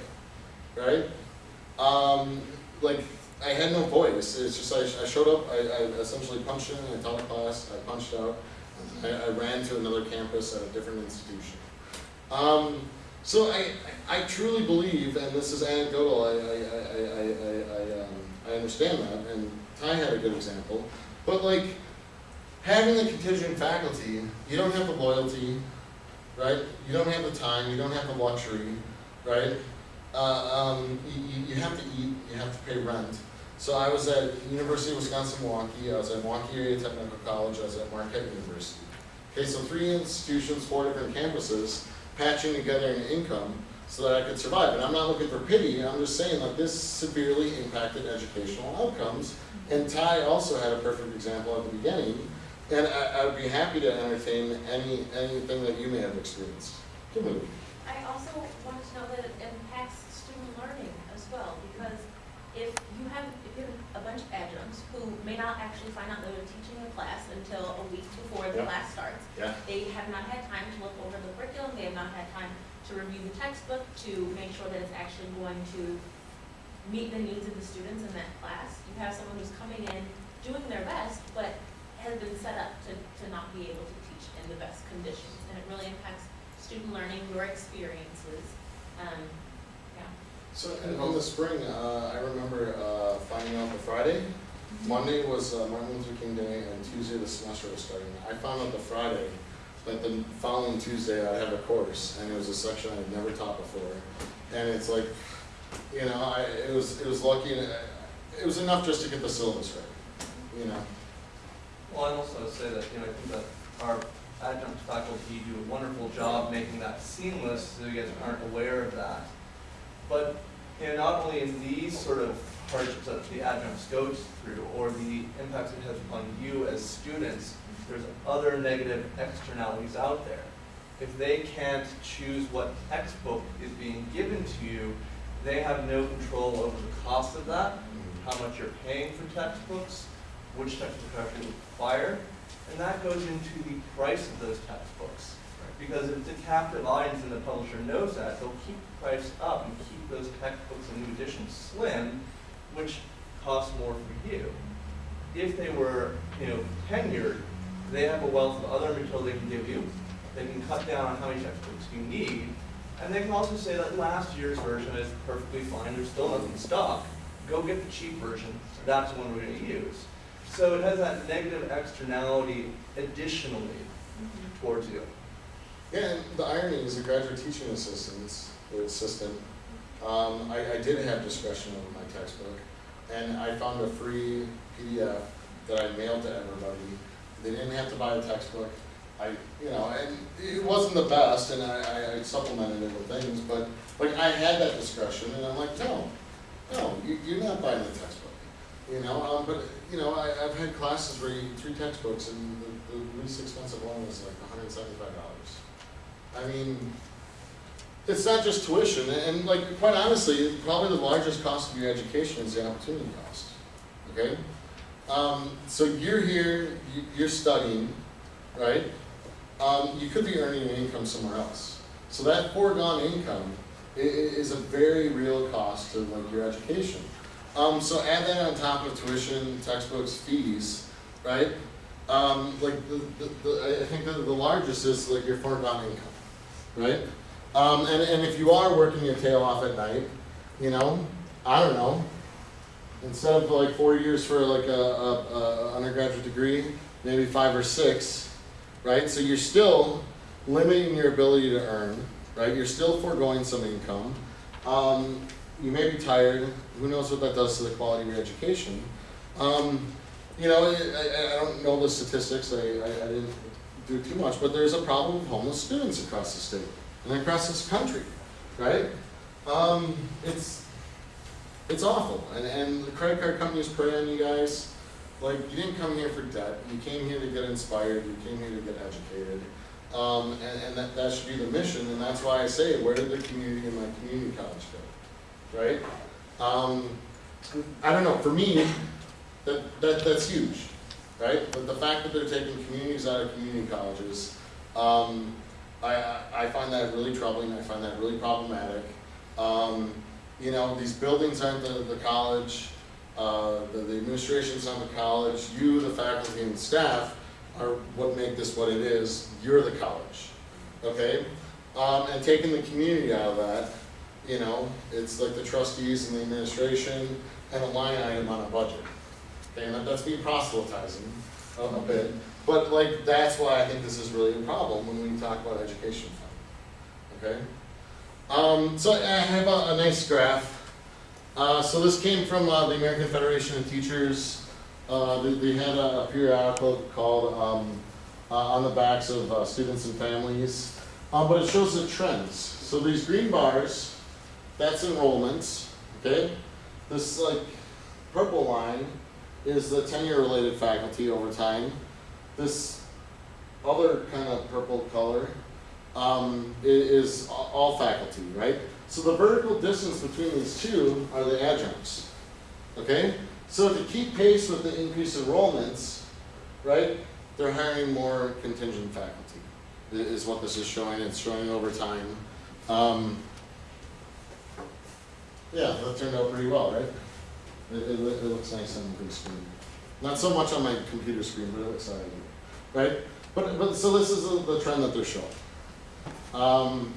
right? Um, like, I had no voice. It's just I, I showed up, I, I essentially punched in, I taught a class, I punched out, I, I ran to another campus at a different institution. Um, so I, I truly believe, and this is anecdotal, I, I, I, I, I, um, I understand that, and Ty had a good example, but like, having the contingent faculty, you don't have the loyalty, right? You don't have the time, you don't have the luxury, right? Uh, um, you- you have to eat, you have to pay rent. So I was at University of Wisconsin Milwaukee, I was at Milwaukee Area Technical College, I was at Marquette University. Okay, so three institutions, four different campuses, patching together an income so that I could survive. And I'm not looking for pity, I'm just saying that this severely impacted educational outcomes. And Ty also had a perfect example at the beginning, and I, I would be happy to entertain any, anything that you may have experienced. Kimberly? I also wanted to know that it impacts student learning as well, because if you have, if you have a bunch of adjuncts who may not actually find out that they're teaching a class until a week before the Yeah. class starts, Yeah. they have not had time to look over the curriculum, they have not had time to review the textbook, to make sure that it's actually going to meet the needs of the students in that class. You have someone who's coming in, doing their best, but has been set up to, to not be able to teach in the best conditions. And it really impacts student learning, your experiences. Um. So in, in the spring, uh, I remember uh, finding out the Friday. Monday was uh, Martin Luther King Day, and Tuesday the semester was starting. I found out the Friday but the following Tuesday I'd have a course, and it was a section I had never taught before. And it's like, you know, I, it was it was lucky, and it was enough just to get the syllabus right. You know. Well, I'd also say that, you know, I think that our adjunct faculty do a wonderful job making that seamless, so you guys aren't aware of that. But, you know, not only in these sort of hardships that the adjuncts go through, or the impacts it has on you as students, there's other negative externalities out there. If they can't choose what textbook is being given to you, they have no control over the cost of that, how much you're paying for textbooks, which textbooks are actually required, and that goes into the price of those textbooks. Because if the captive audience and the publisher knows that, they'll keep the price up and keep those textbooks and new editions slim, which costs more for you. If they were, you know, tenured, they have a wealth of other material they can give you. They can cut down on how many textbooks you need, and they can also say that last year's version is perfectly fine, there's still enough in stock. Go get the cheap version, that's the one we're gonna use. So it has that negative externality additionally mm-hmm. towards you. Yeah, and the irony is a graduate teaching assistant, assistant, um, I, I did have discretion over my textbook, and I found a free PDF that I mailed to everybody. They didn't have to buy a textbook. I, you know, and it wasn't the best, and I, I- supplemented it with things, but, like, I had that discretion, and I'm like, no, no, you, you're not buying the textbook. You know, um, but, you know, I, I've had classes where you, three textbooks, and the, the least expensive one was like hundred and seventy-five dollars. I mean, it's not just tuition, and, like, quite honestly, probably the largest cost of your education is the opportunity cost, okay? Um, so you're here, you, you're studying, right? Um, you could be earning an income somewhere else. So that foregone income is a very real cost to like your education. Um, so add that on top of tuition, textbooks, fees, right? Um, like the, the, the, I- think that the largest is like your foregone income, right? Um, and, and if you are working your tail off at night, you know, I don't know, instead of like four years for like a, a, a undergraduate degree, maybe five or six, right? So you're still limiting your ability to earn, right? You're still foregoing some income. Um, you may be tired. Who knows what that does to the quality of your education? Um, you know, I, I, don't know the statistics. I, I, I didn't do too much, but there's a problem of homeless students across the state and across this country, right? Um, it's it's awful, and and the credit card companies prey on you guys. Like you didn't come here for debt. You came here to get inspired. You came here to get educated. Um, and, and that, that should be the mission, and that's why I say, where did the community in my community college go? Right? Um, I don't know, for me, that, that, that's huge, right? But the fact that they're taking communities out of community colleges, um, I, I, find that really troubling, I find that really problematic. Um, you know, these buildings aren't the, the college, uh, the, the administration's not the college, you, the faculty and staff, are what make this what it is, you're the college, okay? Um, and taking the community out of that, you know, it's like the trustees and the administration and a line item on a budget. Okay, that's me proselytizing a, a bit, but like, that's why I think this is really a problem when we talk about education fund, okay? Um, so I have a, a nice graph. Uh, so this came from uh, the American Federation of Teachers. Uh, they, they had a, a periodical called um, uh, On the Backs of uh, Students and Families. Uh, but it shows the trends. So these green bars, that's enrollments, okay? This like purple line is the tenure related faculty over time. This other kind of purple color um, is all faculty, right? So the vertical distance between these two are the adjuncts, okay? So to keep pace with the increased enrollments, right, they're hiring more contingent faculty, is what this is showing, it's showing over time. Um, yeah, that turned out pretty well, right? It, it, it looks nice on the big screen. Not so much on my computer screen, but it looks alright, right? But, but, so this is the, trend that they're showing. Um,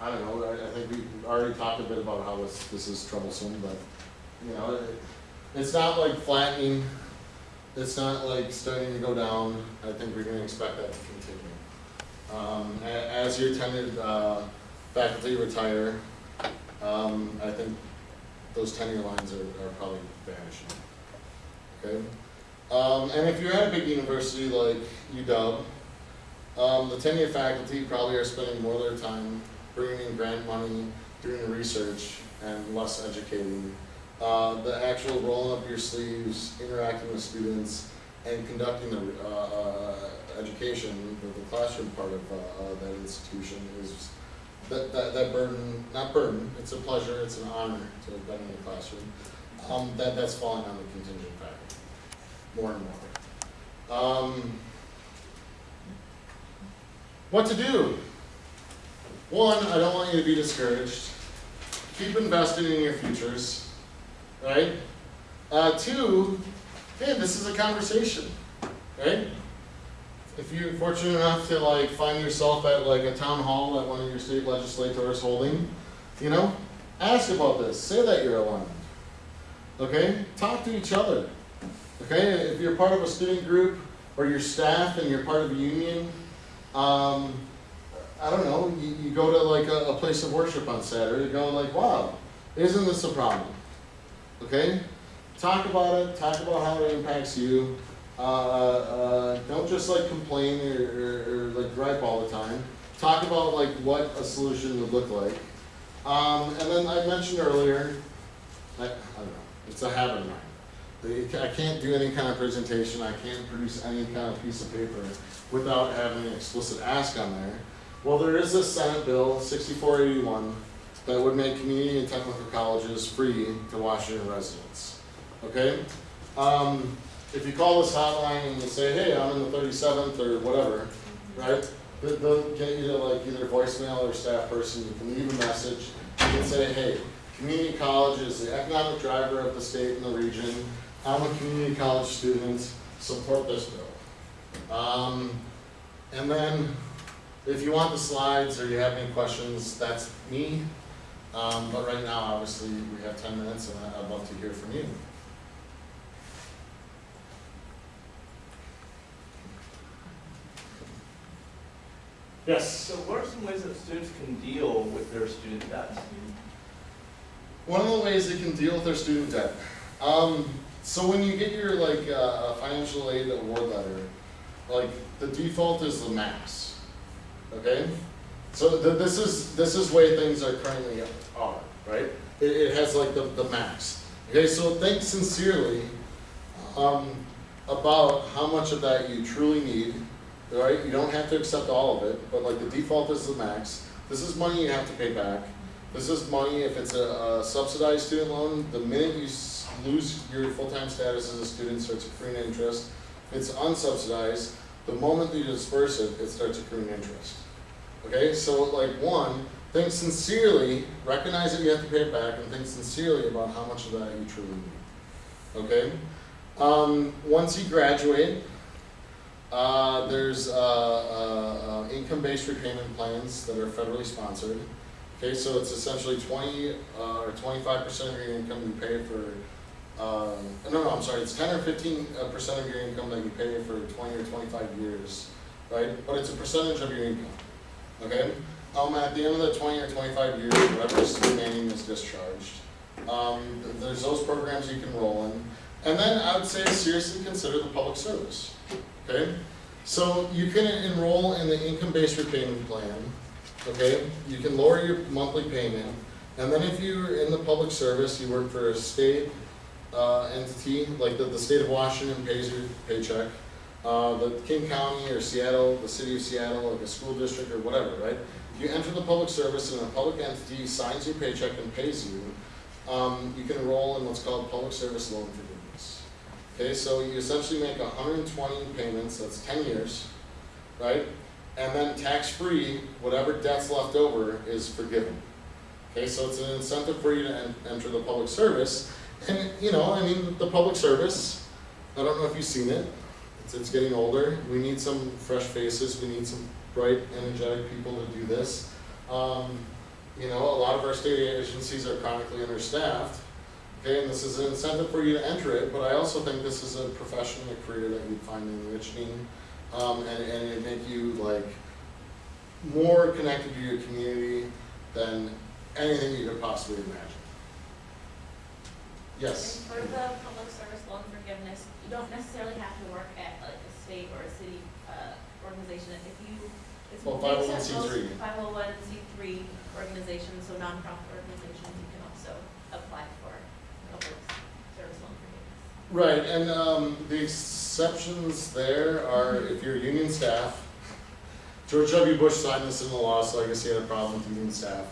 I don't know, I, I think we already talked a bit about how this, this is troublesome, but, you know, it, it's not like flattening, it's not like starting to go down, I think we're gonna expect that to continue. Um, as your tenured, uh, faculty retire, um, I think those tenure lines are, are probably vanishing. Okay? Um, and if you're at a big university like UW, um, the tenure faculty probably are spending more of their time bringing in grant money, doing the research, and less educating. Uh, the actual rolling up your sleeves, interacting with students, and conducting the, uh, uh, education, the, the classroom part of, uh, that institution is, that, that, that burden, not burden, it's a pleasure, it's an honor to have been in the classroom. Um, that, that's falling on the contingent faculty, more and more. Um, what to do? One, I don't want you to be discouraged. Keep investing in your futures, right? Uh, two, hey, this is a conversation, right? If you're fortunate enough to like find yourself at like a town hall that one of your state legislators holding, you know, ask about this. Say that you're alarmed. Okay? Talk to each other. Okay? If you're part of a student group, or your staff and you're part of a union, um, I don't know, you, you go to like a, a place of worship on Saturday, Go like, wow, isn't this a problem? Okay? Talk about it, talk about how it impacts you. Uh, uh, don't just like complain or, or, or like gripe all the time. Talk about like what a solution would look like. Um, and then I mentioned earlier, I, I don't know, it's a habit of mine. I can't do any kind of presentation, I can't produce any kind of piece of paper without having an explicit ask on there. Well, there is a Senate Bill sixty-four eighty-one that would make community and technical colleges free to Washington residents. Okay? Um, if you call this hotline and you say, hey, I'm in the thirty-seventh or whatever, right? They'll, get you to like either voicemail or staff person, you can leave a message, you can say, hey, community college is the economic driver of the state and the region. I'm a community college student, support this bill. Um, and then, if you want the slides or you have any questions, that's me. Um, but right now, obviously, we have ten minutes and I'd love to hear from you. Yes? So what are some ways that students can deal with their student debt? One of the ways they can deal with their student debt. Um, so when you get your like uh, financial aid award letter, like the default is the max. Okay, so th- this is this is way things are currently are right. It, it has like the, the max. Okay, so think sincerely um, about how much of that you truly need. Right, you don't have to accept all of it, but like the default is the max. This is money you have to pay back. This is money, if it's a, a subsidized student loan, the minute you lose your full-time status as a student, starts accruing interest. If it's unsubsidized, the moment that you disperse it, it starts accruing interest. Okay, so like one, think sincerely, recognize that you have to pay it back, and think sincerely about how much of that you truly need. Okay? Um, once you graduate, uh, there's, uh, uh, uh, income-based repayment plans that are federally sponsored. Okay, so it's essentially twenty, uh, or twenty-five percent of your income you pay for, um, no, no, I'm sorry, it's ten or fifteen uh, percent of your income that you pay for twenty or twenty-five years, right? But it's a percentage of your income, okay? Um, at the end of the twenty or twenty-five years, whatever is remaining is discharged. Um, there's those programs you can roll in. And then I would say seriously consider the public service, okay? So you can enroll in the income-based repayment plan, okay? You can lower your monthly payment, and then if you're in the public service, you work for a state, uh, entity, like the, the state of Washington pays your paycheck, uh, the King County or Seattle, the city of Seattle, like a school district or whatever, right? If you enter the public service and a public entity signs your paycheck and pays you, um, you can enroll in what's called public service loan forgiveness. Okay, so you essentially make hundred and twenty payments, that's ten years, right? And then tax-free, whatever debt's left over is forgiven. Okay, so it's an incentive for you to en- enter the public service, and, you know, I mean, the public service, I don't know if you've seen it, it's, it's getting older, we need some fresh faces, we need some bright, energetic people to do this. Um, you know, a lot of our state agencies are chronically understaffed, okay, and this is an incentive for you to enter it, but I also think this is a profession, a career that you'd find enriching, um, and, and it'd make you like more connected to your community than anything you could possibly imagine. Yes? And for the public service loan forgiveness, you don't necessarily have to work at like a state or a city, uh, organization. If you, it's. Well, 501c3. 501c3 organizations, so nonprofit organizations, you can also apply for public service loan forgiveness. Right, and um, the exceptions there are if you're union staff. George W. Bush signed this into law, so I guess he had a problem with union staff.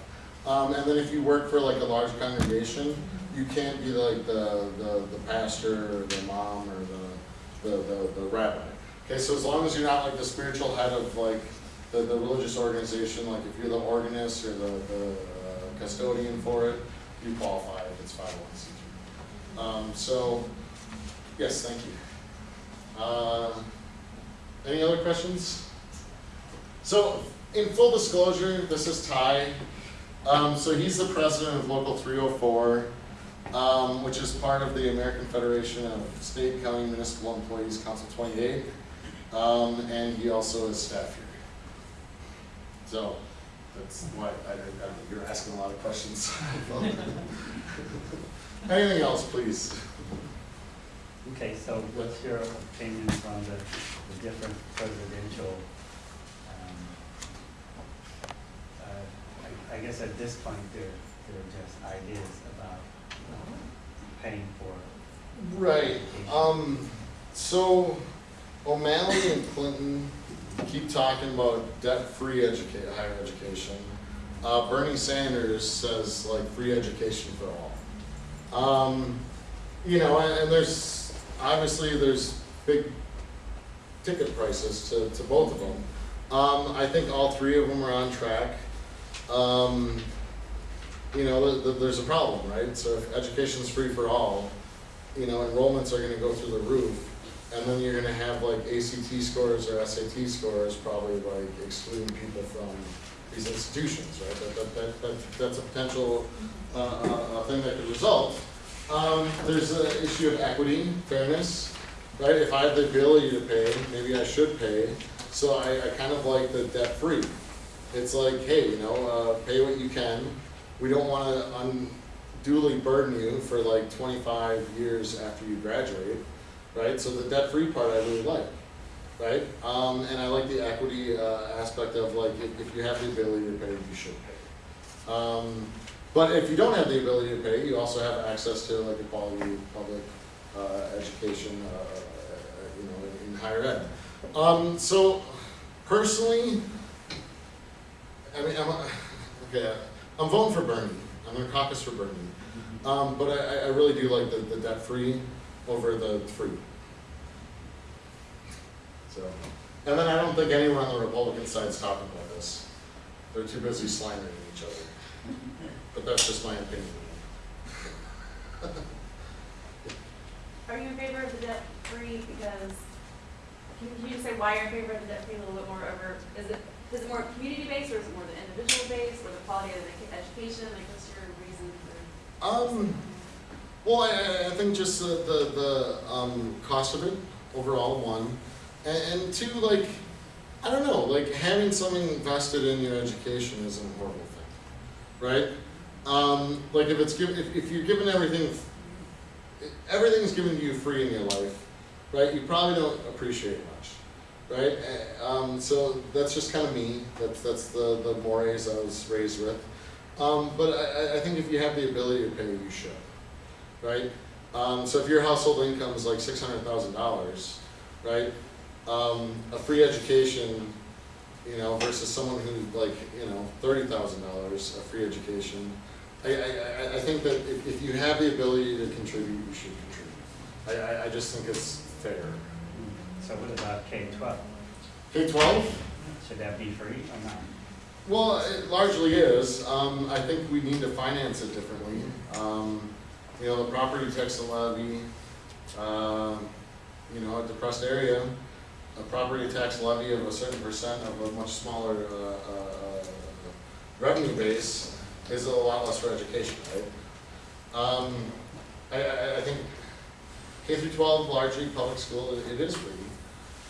Um, and then if you work for like a large congregation, you can't be like the, the, the pastor or the mom or the, the, the, the rabbi. Okay, so as long as you're not like the spiritual head of like the, the religious organization, like if you're the organist or the, the uh, custodian for it, you qualify if it's five oh one C three. Um, so, yes, thank you. Uh, any other questions? So, in full disclosure, this is Ty. Um, so he's the president of Local 304, um, which is part of the American Federation of State, County, Municipal Employees, Council 28. Um, and he also is staff here. So, that's why I, I- you're asking a lot of questions. (laughs) (laughs) Anything else, please? Okay, so what's your opinions on the, the different presidential, um, uh, I, I guess at this point, they're, they're just ideas about paying for Right, um, so O'Malley and Clinton keep talking about debt-free educa- higher education. Uh, Bernie Sanders says like free education for all. Um, you know, and, and there's, obviously, there's big ticket prices to, to both of them. Um, I think all three of them are on track. Um, you know, th- th- there's a problem, right? So if education's free for all, you know, enrollments are gonna go through the roof. And then you're gonna have like ACT scores or SAT scores probably like excluding people from these institutions, right? That, that, that, that, that's a potential, uh, uh, uh, thing that could result. Um, there's an issue of equity, fairness, right? If I have the ability to pay, maybe I should pay. So I, I kind of like the debt-free. It's like, hey, you know, uh, pay what you can. We don't wanna unduly burden you for like twenty-five years after you graduate, right? So the debt-free part I really like, right? Um, and I like the equity, uh, aspect of like, if, if you have the ability to pay, you should pay. Um, but if you don't have the ability to pay, you also have access to like a quality public, uh, education, uh, uh, you know, in, in higher ed. Um, so personally, I mean, I'm, okay, I'm voting for Bernie. I'm gonna caucus for Bernie. Um, but I, I- I really do like the, the debt-free over the free. So, and then I don't think anyone on the Republican side is talking about this. They're too busy slandering each other. But that's just my opinion. Are you in favor of the debt free because, can can you just say why you're in favor of the debt free a little bit more over, is it, is it more community based or is it more the individual based or the quality of the education, like what's your reason for? Um, well, I, I- I think just the, the, the, um, cost of it overall, one. And, and two, like, I don't know, like having something invested in your education isn't a horrible thing, right? Um, like if it's given, if, if you're given everything, everything's given to you free in your life, right? You probably don't appreciate much, right? Eh, Um, so that's just kind of me. That's that's the the mores I was raised with. Um, but I, I- I think if you have the ability to pay, you should, right? Um, so if your household income is like six hundred thousand dollars, right? Um, a free education, you know, versus someone who like, you know, thirty thousand dollars, a free education. I, I, I, think that if, if you have the ability to contribute, you should contribute. I, I, I just think it's fair. So what about K twelve? K twelve? Should that be free or not? Well, it largely is. Um, I think we need to finance it differently. Um, you know, the property tax levy, um, you know, a depressed area, a property tax levy of a certain percent of a much smaller, uh, uh, revenue base is a lot less for education, right? Um, I, I, I think K through twelve, largely public school, it, it is free.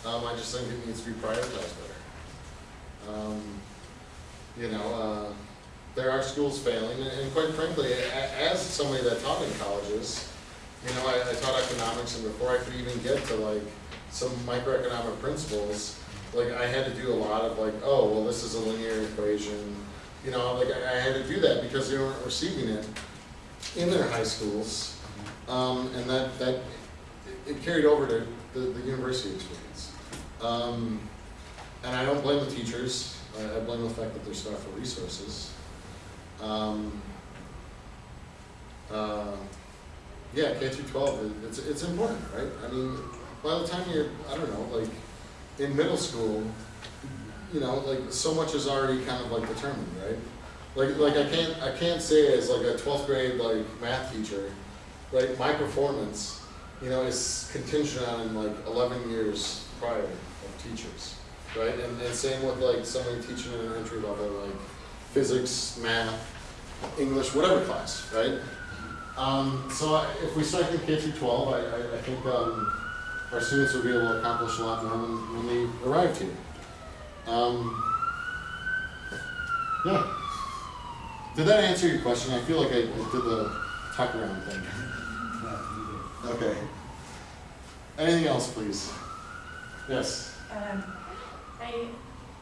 Um, I just think it needs to be prioritized better. Um, you know, uh, there are schools failing, and and quite frankly, as somebody that taught in colleges, you know, I, I taught economics, and before I could even get to like some microeconomic principles, like I had to do a lot of like, oh, well, this is a linear equation, you know, like I, had to do that because they weren't receiving it in their high schools, um, and that, that, it- carried over to the, the university experience. Um, and I don't blame the teachers, I, I blame the fact that they're starved for resources. Um, uh, yeah, K through twelve, it- it's, it's important, right? I mean, by the time you're, I don't know, like, in middle school, you know, like, so much is already kind of like determined, right? Like, like I can't, I can't say as like a twelfth grade, like, math teacher, right, my performance, you know, is contingent on like eleven years prior of teachers, right? And, and same with like somebody teaching in an entry level, like physics, math, English, whatever class, right? Um, so I- if we start in K through twelve, I, I, I think, um, our students will be able to accomplish a lot more when, when they arrive here. Um, yeah. Did that answer your question? I feel like I, did the tuck around thing. Okay. Anything else, please? Yes. Um, I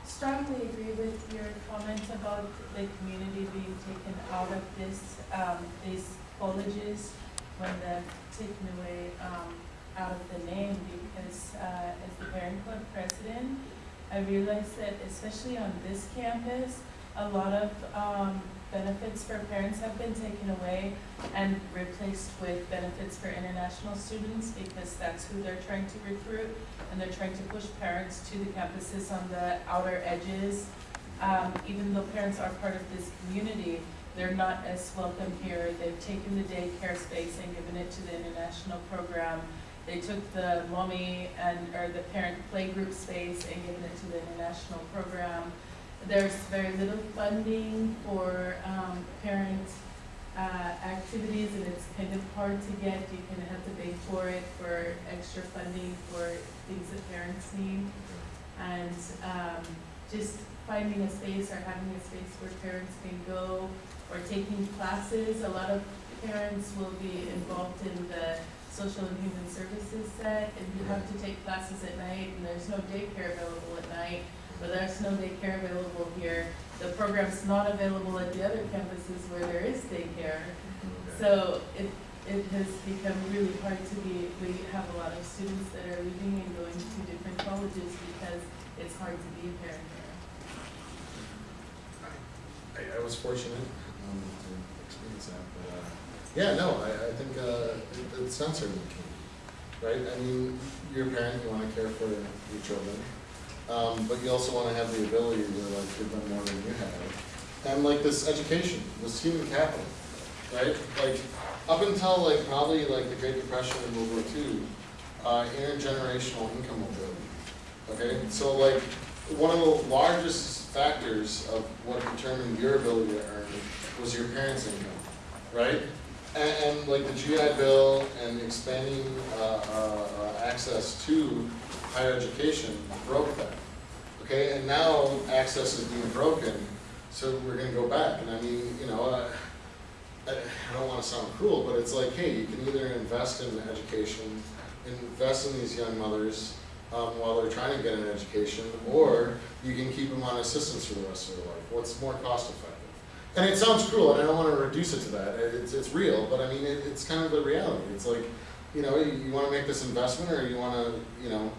strongly agree with your comment about the community being taken out of this, um, these colleges when they're taken away, um, out of the name because, uh, as the parent club president, I realized that especially on this campus, a lot of, um, benefits for parents have been taken away and replaced with benefits for international students because that's who they're trying to recruit and they're trying to push parents to the campuses on the outer edges. Um, even though parents are part of this community, they're not as welcome here. They've taken the daycare space and given it to the international program. They took the mommy and, or the parent playgroup space and given it to the international program. There's very little funding for, um, parent, uh, activities and it's kind of hard to get. You kind of have to beg for it for extra funding for things that parents need. And, um, just finding a space or having a space where parents can go or taking classes. A lot of parents will be involved in the social and human services set and you have to take classes at night and there's no daycare available at night. But there's no daycare available here. The program's not available at the other campuses where there is daycare. So it, it has become really hard to be, we have a lot of students that are leaving and going to different colleges because it's hard to be a parent here. I, I was fortunate um, to experience that, but uh, yeah, no, I, I think uh, it, it sounds certainly key, right? I mean, you're a parent, you want to care for your children, um, but you also want to have the ability to like give them more than you have, and like this education, this human capital, right? Like up until like probably like the Great Depression and World War II, uh, intergenerational income mobility. Okay, so like one of the largest factors of what determined your ability to earn was your parents' income, right? And, and like the GI Bill and expanding uh, uh, uh, access to higher education broke that. Okay, and now access is being broken, so we're going to go back. And I mean, you know, uh, I, I don't want to sound cruel, but it's like, hey, you can either invest in education, invest in these young mothers um, while they're trying to get an education, or you can keep them on assistance for the rest of their life. What's more cost effective? And it sounds cruel, and I don't want to reduce it to that. It's, it's real, but I mean, it, it's kind of the reality. It's like, you know, you, you want to make this investment, or you want to, you know,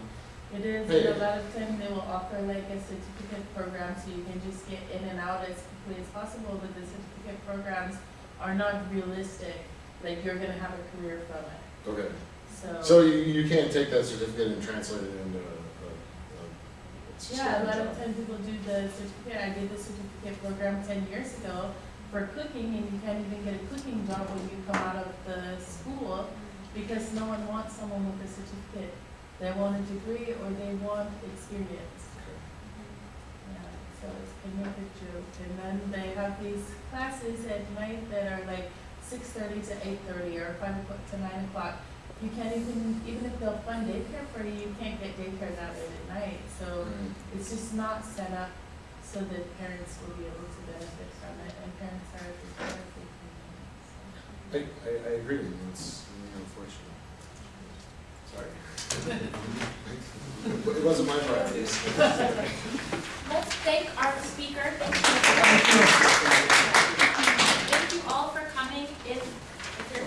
It is, Hey. and a lot of time they will offer like a certificate program so you can just get in and out as quickly as possible, but the certificate programs are not realistic, like you're gonna have a career from it, okay. so. So you, you can't take that certificate and translate it into a, a, a it's just Yeah, a lot of times people do the certificate, I did the certificate program ten years ago for cooking, and you can't even get a cooking job when you come out of the school, because no one wants someone with a certificate. They want a degree or they want experience. Yeah, so it's of a joke, and then they have these classes at night that are like six thirty to eight thirty or five o'clock to nine o'clock. You can't even, even if they'll fund daycare for you, you can't get daycare that late at night, so Right. it's just not set up so that parents will be able to benefit from it, and parents are historically. I, I, I agree with you, it's really unfortunate. Sorry. It wasn't my priorities. (laughs) Let's thank our speaker. Thank you. Thank you all for coming. If,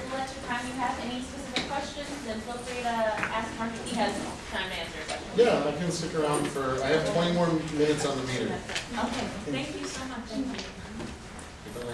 much time you have, any specific questions, then feel free to ask Mark if he has time to answer. Yeah, I can stick around for, I have 20 more minutes on the meter. Okay, thank you so much. Thank you.